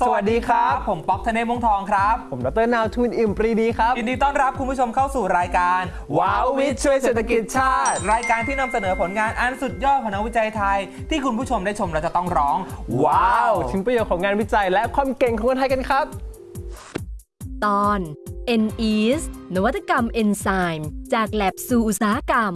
สวัสดีครับ ผมป๊อกธเนศวงศ์ทองครับ ผมดรนาวทุนอิ่มปรีดีครับ ยินดีต้อนรับคุณผู้ชมเข้าสู่รายการว้าววิทย์ช่วยเศรษฐกิจชาติ รายการที่นำเสนอผลงานอันสุดยอดของนักวิจัยไทย ที่คุณผู้ชมได้ชมเราจะต้องร้อง ว้าว ถึงประโยชน์ของงานวิจัยและความเก่งของคนไทยกันครับ ตอน n e a s นวัตกรรมเอนไซม์จากแลบสู่อุตสาหกรรม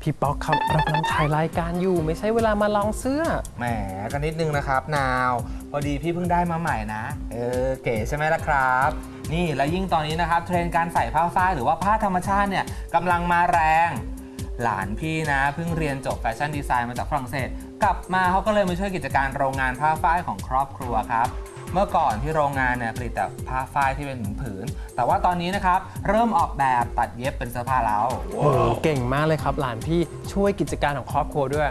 พี่ป๊อกครับเรากำลังถ่ายรายการอยู่ ไม่ใช่เวลามาลองเสื้อ แหมก็นิดนึงนะครับนาว พอดีพี่เพิ่งได้มาใหม่นะ เออเก๋ใช่ไหมล่ะครับ นี่แล้วยิ่งตอนนี้นะครับ เทรนด์การใส่ผ้าฝ้ายหรือว่าผ้าธรรมชาติเนี่ยกำลังมาแรง หลานพี่นะเพิ่งเรียนจบแฟชั่นดีไซน์มาจากฝรั่งเศส กลับมาเขาก็เลยมาช่วยกิจการโรงงานผ้าฝ้ายของครอบครัวครับเมื่อก่อนที่โรงงานเนี่ยผลิตแต่ผ้าฝ้ายที่เป็นผืน แต่ว่าตอนนี้นะครับ เริ่มออกแบบตัดเย็บเป็นเสื้อผ้าแล้วโอ้โหเก่งมากเลยครับ หลานพี่ช่วยกิจการของครอบครัวด้วย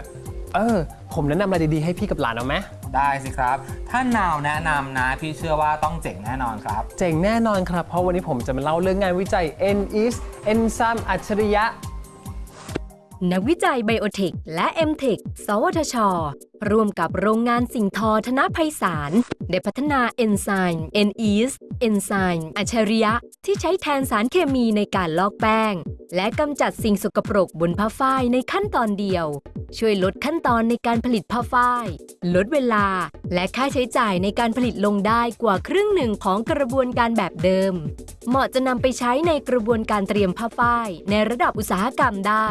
เออ ผมแนะนำอะไรดีๆให้พี่กับหลานเอาไหม ได้สิครับ ถ้านาวแนะนำนะพี่เชื่อว่าต้องเจ๋งแน่นอนครับ เจ๋งแน่นอนครับ เพราะวันนี้ผมจะมาเล่าเรื่องงานวิจัย n e a s Enzyme อัจฉริยะนักวิจัยไบโอเทคและ m t e c h สวทช ร่วมกับโรงงานสิ่งทอธนภัยสาร ได้พัฒนาเอนไซม์ n e a s เอนไซม์อัจฉริยะ ที่ใช้แทนสารเคมีในการลอกแป้ง และกำจัดสิ่งสกปรกบนผ้าฝ้ายในขั้นตอนเดียว ช่วยลดขั้นตอนในการผลิตผ้าฝ้าย ลดเวลา และค่าใช้จ่ายในการผลิตลงได้กว่าครึ่งหนึ่งของกระบวนการแบบเดิม เหมาะจะนำไปใช้ในกระบวนการเตรียมผ้าฝ้ายในระดับอุตสาหกรรมได้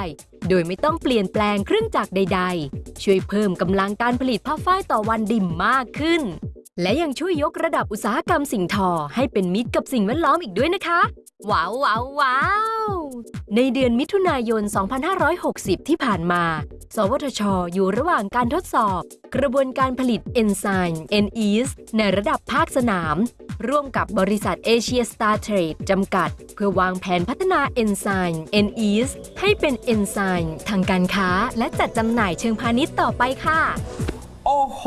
โดยไม่ต้องเปลี่ยนแปลงเครื่องจักรใด ๆ ช่วยเพิ่มกำลังการผลิตผ้าฝ้ายต่อวันได้มากขึ้น และยังช่วยยกระดับอุตสาหกรรมสิ่งทอให้เป็นมิตรกับสิ่งแวดล้อมอีกด้วยนะคะ ว้าวว้าวว้าวในเดือนมิถุนายน 2560 ที่ผ่านมา สวทช อยู่ระหว่างการทดสอบ กระบวนการผลิตเอนไซม์ n e a s ในระดับภาคสนาม ร่วมกับบริษัทเอเชียสตาร์เทรดจำกัด เพื่อวางแผนพัฒนาเอนไซม์ n e a s ให้เป็นเอนไซม์ทางการค้า และจัดจำหน่ายเชิงพาณิชย์ต่อไปค่ะ อ้โห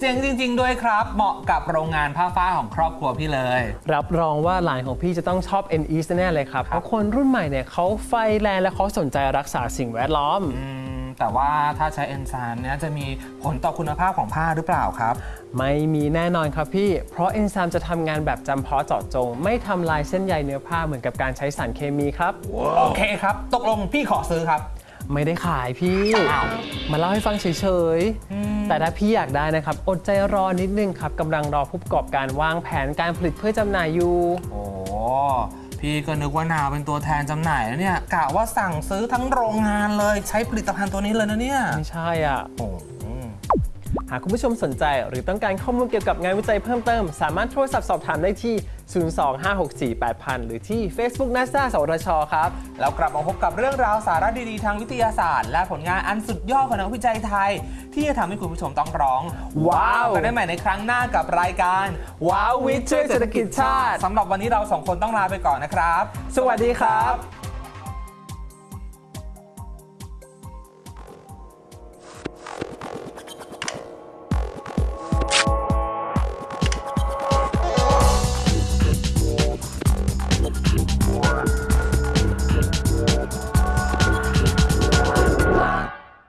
เจ๋งจริง ๆ ด้วยครับ เหมาะกับโรงงานผ้าฝ้ายของครอบครัวพี่เลย รับรองว่าหลานของพี่จะต้องชอบ n e a s แน่เลยครับ เพราะคนรุ่นใหม่เนี่ยเขาไฟแรงและเขาสนใจรักษาสิ่งแวดล้อมอืมแต่ว่าถ้าใช้เอนไซม์เนี่ยจะมีผลต่อคุณภาพของผ้าหรือเปล่าครับ ไม่มีแน่นอนครับพี่ เพราะเอนไซม์จะทำงานแบบจำเพาะเจาะจง ไม่ทำลายเส้นใยเนื้อผ้าเหมือนกับการใช้สารเคมีครับ โอเคครับ ตกลงพี่ขอซื้อครับ ไม่ได้ขายพี่อ้าวมาเล่าให้ฟังเฉยๆ แต่ถ้าพี่อยากได้นะครับ อดใจรอนิดนึงครับกำลังรอผู้ประกอบการวางแผนการผลิตเพื่อจำหน่ายอยู่ โอ้พี่ก็นึกว่านาวเป็นตัวแทนจำหน่ายแล้วเนี่ยกะว่าสั่งซื้อทั้งโรงงานเลยใช้ผลิตภัณฑ์ตัวนี้เลยนะเนี่ยไม่ใช่อะโอ้หากคุณผู้ชมสนใจหรือต้องการข้อมูลเกี่ยวกับงานวิจัยเพิ่มเติม สามารถโทรศัพท์สอบถามได้ที่ 025648000 หรือที่ Facebook NASA สวทชครับ แล้วกลับมาพบกับเรื่องราวสาระดีๆ ทางวิทยาศาสตร์ และผลงานอันสุดยอดของนักวิจัยไทย ที่จะทำให้คุณผู้ชมต้องร้อง ว้าวกันได้ใหม่ในครั้งหน้ากับรายการว้าววิทย์ช่วยเศรษฐกิจชาติสำหรับวันนี้เราสองคนต้องลาไปก่อนนะครับ สวัสดีครับ